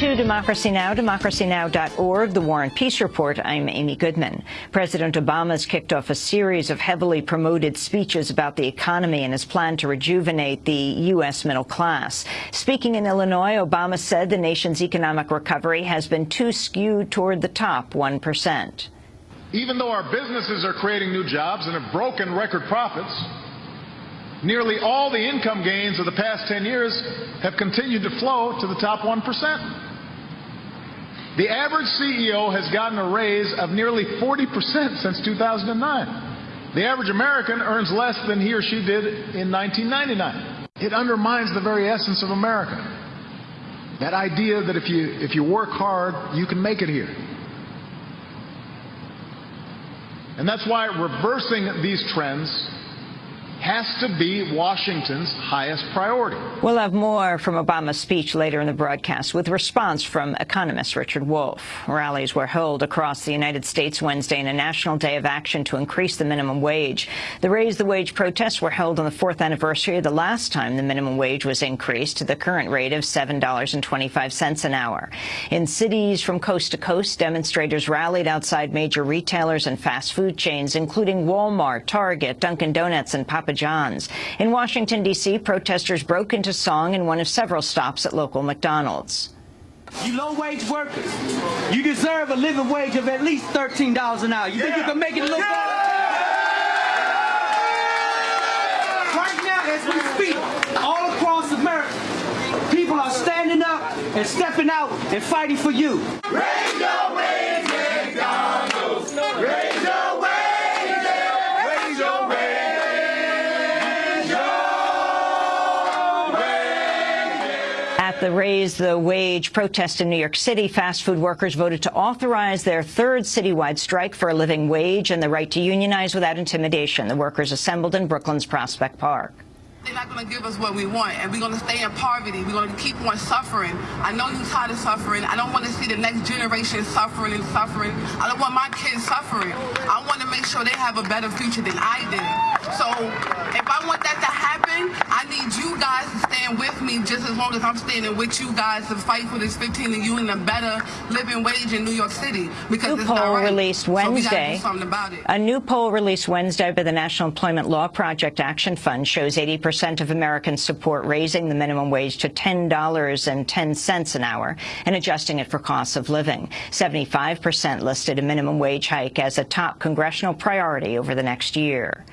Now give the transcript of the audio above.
To Democracy Now!, democracynow.org, The War and Peace Report, I'm Amy Goodman. President Obama has kicked off a series of heavily promoted speeches about the economy and his plan to rejuvenate the U.S. middle class. Speaking in Illinois, Obama said the nation's economic recovery has been too skewed toward the top 1%. Even though our businesses are creating new jobs and have broken record profits, nearly all the income gains of the past 10 years have continued to flow to the top 1%. The average CEO has gotten a raise of nearly 40% since 2009. The average American earns less than he or she did in 1999. It undermines the very essence of America. That idea that if you, if you work hard, you can make it here. And that's why reversing these trends has to be Washington's highest priority. We'll have more from Obama's speech later in the broadcast with response from economist Richard Wolff. Rallies were held across the United States Wednesday in a national day of action to increase the minimum wage. The Raise the Wage protests were held on the fourth anniversary of the last time the minimum wage was increased to the current rate of $7.25 an hour. In cities from coast to coast, demonstrators rallied outside major retailers and fast food chains, including Walmart, Target, Dunkin' Donuts, and Papa Papa John's. In Washington, D.C., protesters broke into song in one of several stops at local McDonald's. You low-wage workers, you deserve a living wage of at least $13 an hour. You yeah. think you can make it a little yeah. better? Right now, as we speak, all across America, people are standing up and stepping out and fighting for you. Raise your wage, McDonald's. The Raise the Wage protest in New York City, fast food workers voted to authorize their third citywide strike for a living wage and the right to unionize without intimidation. The workers assembled in Brooklyn's Prospect Park. They're not going to give us what we want, and we're going to stay in poverty. We're going to keep on suffering. I know you're tired of suffering. I don't want to see the next generation suffering and suffering. I don't want my kids suffering. I want to make sure they have a better future than I did. So if I stand with me just as long as I'm standing with you guys to fight for this 15 and you and a better living wage in New York City. Because new poll right. released Wednesday. So a new poll released Wednesday by the National Employment Law Project Action Fund shows 80% of Americans support raising the minimum wage to $10.10 an hour and adjusting it for costs of living. 75% listed a minimum wage hike as a top congressional priority over the next year.